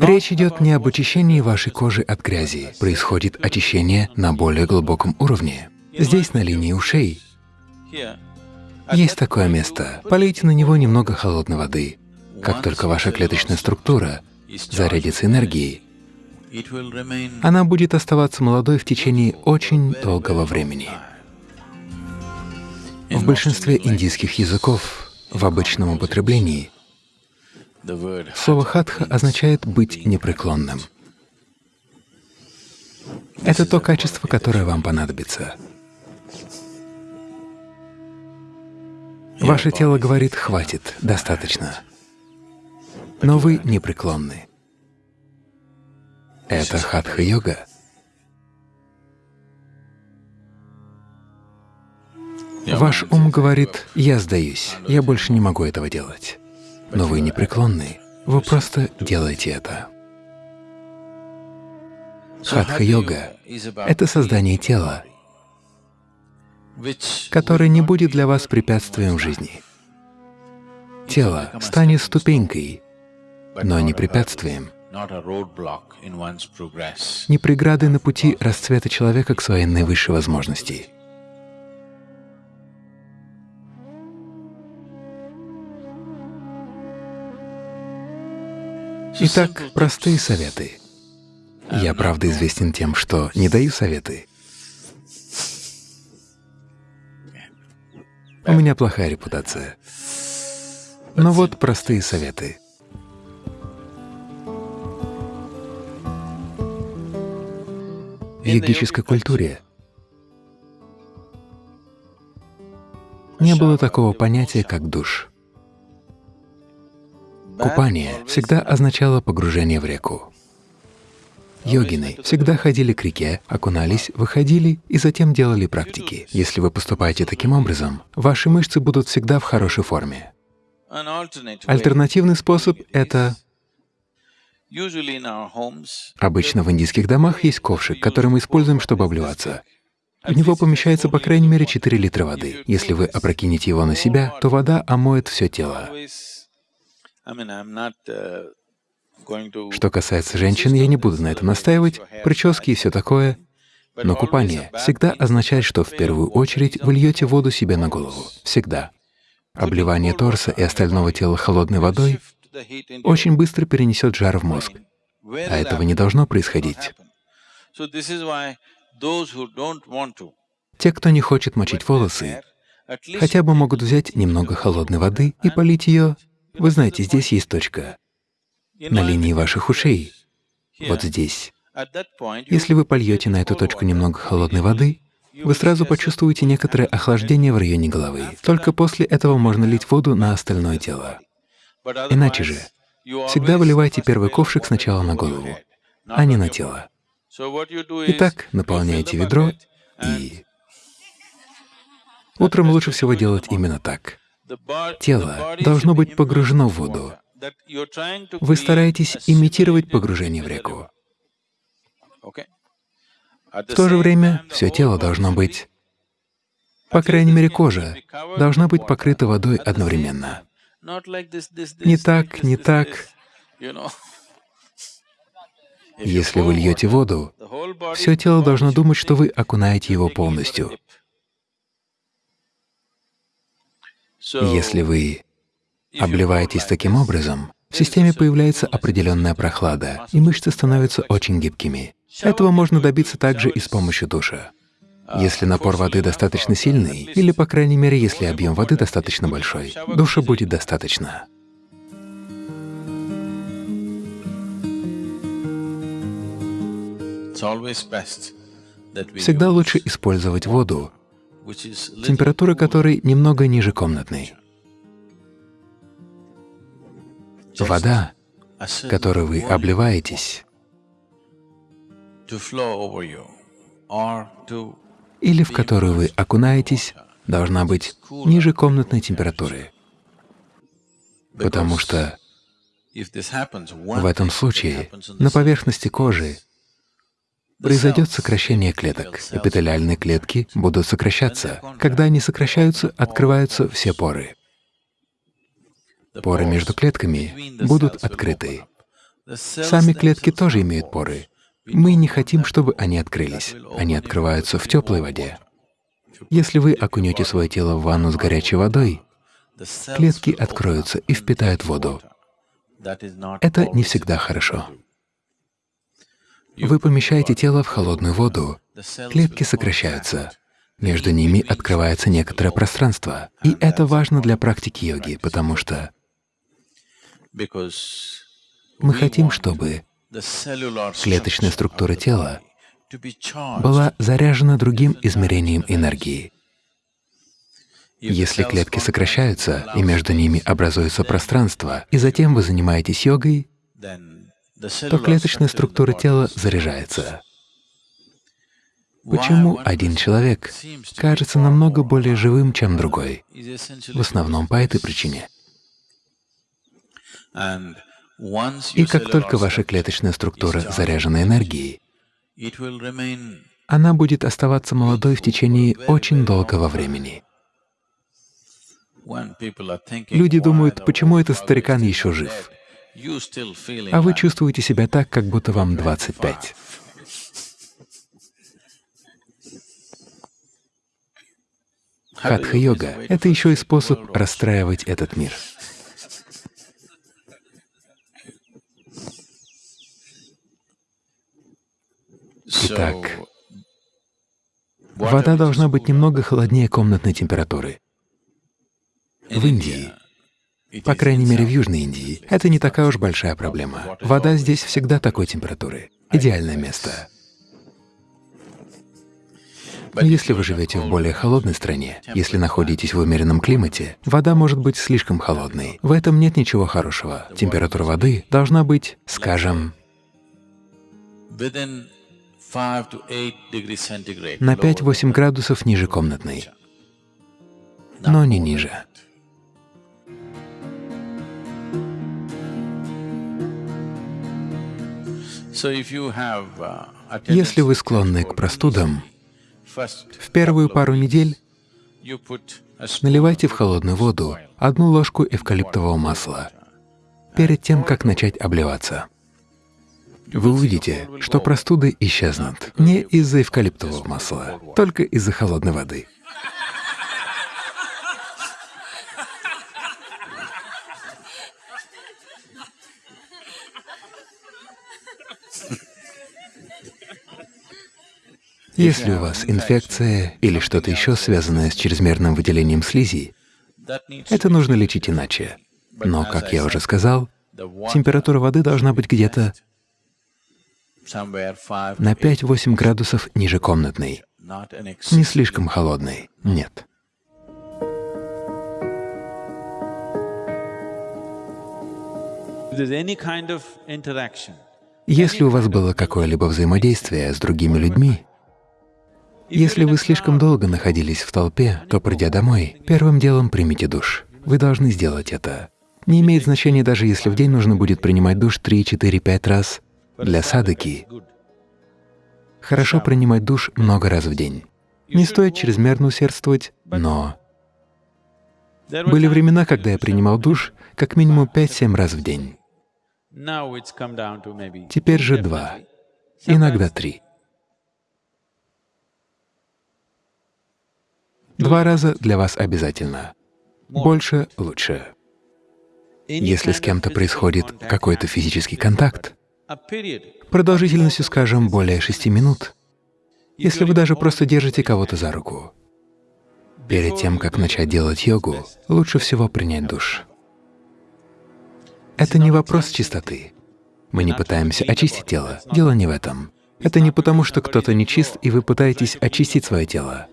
Речь идет не об очищении вашей кожи от грязи, происходит очищение на более глубоком уровне. Здесь, на линии ушей, есть такое место. Полейте на него немного холодной воды. Как только ваша клеточная структура зарядится энергией, она будет оставаться молодой в течение очень долгого времени. В большинстве индийских языков в обычном употреблении слово «хатха» означает «быть непреклонным». Это то качество, которое вам понадобится. Ваше тело говорит «хватит, достаточно», но вы непреклонны. Это хатха-йога. Ваш ум говорит «я сдаюсь, я больше не могу этого делать». Но вы непреклонны, вы просто делаете это. Хатха-йога — это создание тела, которое не будет для вас препятствием в жизни. Тело станет ступенькой, но не препятствием, не преградой на пути расцвета человека к своей наивысшей возможности. Итак, простые советы. Я, правда, известен тем, что не даю советы. У меня плохая репутация. Но вот простые советы. В йогической культуре не было такого понятия, как душ. Купание всегда означало погружение в реку. Йогины всегда ходили к реке, окунались, выходили и затем делали практики. Если вы поступаете таким образом, ваши мышцы будут всегда в хорошей форме. Альтернативный способ — это… Обычно в индийских домах есть ковшик, который мы используем, чтобы обливаться. В него помещается по крайней мере 4 литра воды. Если вы опрокинете его на себя, то вода омоет все тело. Uh, что касается женщин, я не буду на этом настаивать, прически и все такое, но купание всегда означает, что в первую очередь вы льете воду себе на голову. Всегда. Обливание торса и остального тела холодной водой очень быстро перенесет жар в мозг, а этого не должно происходить. Те, кто не хочет мочить волосы, хотя бы могут взять немного холодной воды и полить ее вы знаете, здесь есть точка на линии ваших ушей, вот здесь. Если вы польете на эту точку немного холодной воды, вы сразу почувствуете некоторое охлаждение в районе головы. Только после этого можно лить воду на остальное тело. Иначе же, всегда выливайте первый ковшик сначала на голову, а не на тело. Итак, наполняете ведро и… Утром лучше всего делать именно так. Тело должно быть погружено в воду. Вы стараетесь имитировать погружение в реку. В то же время все тело должно быть, по крайней мере кожа, должна быть покрыта водой одновременно. Не так, не так. Если вы льете воду, все тело должно думать, что вы окунаете его полностью. Если вы обливаетесь таким образом, в системе появляется определенная прохлада, и мышцы становятся очень гибкими. Этого можно добиться также и с помощью душа. Если напор воды достаточно сильный, или, по крайней мере, если объем воды достаточно большой, душа будет достаточно. Всегда лучше использовать воду, температура которой немного ниже комнатной. Вода, которой вы обливаетесь, или в которую вы окунаетесь, должна быть ниже комнатной температуры, потому что в этом случае на поверхности кожи произойдет сокращение клеток. Эпителиальные клетки будут сокращаться. Когда они сокращаются, открываются все поры. Поры между клетками будут открыты. Сами клетки тоже имеют поры. Мы не хотим, чтобы они открылись. Они открываются в теплой воде. Если вы окунете свое тело в ванну с горячей водой, клетки откроются и впитают воду. Это не всегда хорошо. Вы помещаете тело в холодную воду, клетки сокращаются, между ними открывается некоторое пространство. И это важно для практики йоги, потому что мы хотим, чтобы клеточная структура тела была заряжена другим измерением энергии. Если клетки сокращаются, и между ними образуется пространство, и затем вы занимаетесь йогой, то клеточная структура тела заряжается. Почему один человек кажется намного более живым, чем другой? В основном по этой причине. И как только ваша клеточная структура заряжена энергией, она будет оставаться молодой в течение очень долгого времени. Люди думают, почему этот старикан еще жив, а вы чувствуете себя так, как будто вам 25. Хатха-йога — это еще и способ расстраивать этот мир. Итак, вода должна быть немного холоднее комнатной температуры. В Индии, по крайней мере в Южной Индии, это не такая уж большая проблема. Вода здесь всегда такой температуры. Идеальное место. Но если вы живете в более холодной стране, если находитесь в умеренном климате, вода может быть слишком холодной. В этом нет ничего хорошего. Температура воды должна быть, скажем, на 5-8 градусов ниже комнатной, но не ниже. Если вы склонны к простудам, в первую пару недель наливайте в холодную воду одну ложку эвкалиптового масла перед тем, как начать обливаться. Вы увидите, что простуды исчезнут не из-за эвкалиптового масла, только из-за холодной воды. Если у вас инфекция или что-то еще связанное с чрезмерным выделением слизи, это нужно лечить иначе. Но, как я уже сказал, температура воды должна быть где-то на 5-8 градусов ниже комнатной, не слишком холодной, нет. Если у вас было какое-либо взаимодействие с другими людьми, если вы слишком долго находились в толпе, то, придя домой, первым делом примите душ. Вы должны сделать это. Не имеет значения даже если в день нужно будет принимать душ 3, 4, 5 раз. Для садаки хорошо принимать душ много раз в день. Не стоит чрезмерно усердствовать, но… Были времена, когда я принимал душ как минимум 5-7 раз в день. Теперь же два, иногда три. Два раза для вас обязательно. Больше — лучше. Если с кем-то происходит какой-то физический контакт, продолжительностью, скажем, более шести минут, если вы даже просто держите кого-то за руку, перед тем, как начать делать йогу, лучше всего принять душ. Это не вопрос чистоты. Мы не пытаемся очистить тело. Дело не в этом. Это не потому, что кто-то не чист, и вы пытаетесь очистить свое тело.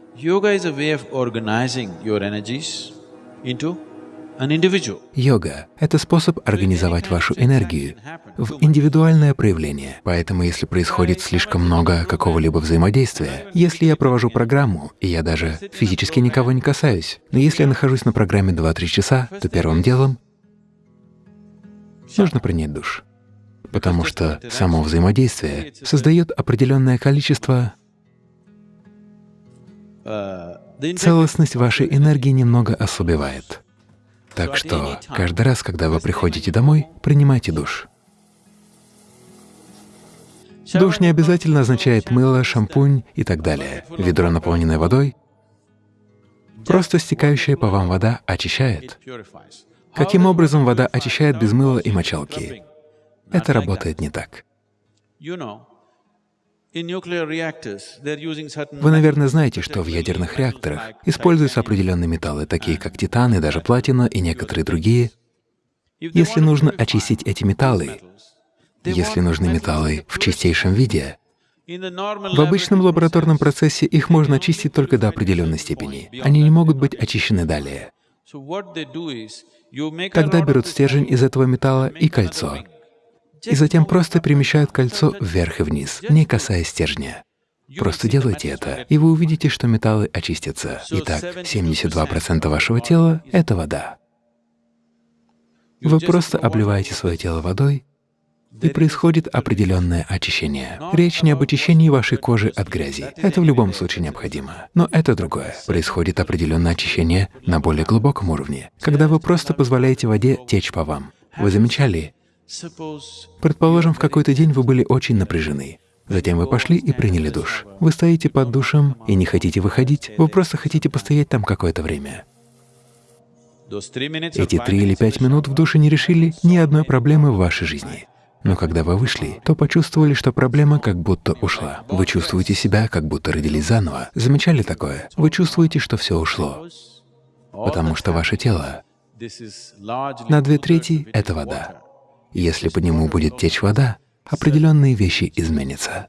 Йога — это способ организовать вашу энергию в индивидуальное проявление. Поэтому если происходит слишком много какого-либо взаимодействия, если я провожу программу, и я даже физически никого не касаюсь, но если я нахожусь на программе 2-3 часа, то первым делом нужно принять душ, потому что само взаимодействие создает определенное количество целостность вашей энергии немного ослабевает. Так что каждый раз, когда вы приходите домой, принимайте душ. Душ не обязательно означает мыло, шампунь и так далее. Ведро, наполненное водой, просто стекающая по вам вода очищает. Каким образом вода очищает без мыла и мочалки? Это работает не так. Вы, наверное, знаете, что в ядерных реакторах используются определенные металлы, такие как титан и даже платина и некоторые другие. Если нужно очистить эти металлы, если нужны металлы в чистейшем виде, в обычном лабораторном процессе их можно очистить только до определенной степени. Они не могут быть очищены далее. Тогда берут стержень из этого металла и кольцо, и затем просто перемещают кольцо вверх и вниз, не касаясь стержня. Просто делайте это, и вы увидите, что металлы очистятся. Итак, 72% вашего тела — это вода. Вы просто обливаете свое тело водой, и происходит определенное очищение. Речь не об очищении вашей кожи от грязи. Это в любом случае необходимо. Но это другое. Происходит определенное очищение на более глубоком уровне, когда вы просто позволяете воде течь по вам. Вы замечали, Предположим, в какой-то день вы были очень напряжены. Затем вы пошли и приняли душ. Вы стоите под душем и не хотите выходить, вы просто хотите постоять там какое-то время. Эти три или пять минут в душе не решили ни одной проблемы в вашей жизни. Но когда вы вышли, то почувствовали, что проблема как будто ушла. Вы чувствуете себя, как будто родились заново. Замечали такое? Вы чувствуете, что все ушло, потому что ваше тело на две трети — это вода. Если по нему будет течь вода, определенные вещи изменятся.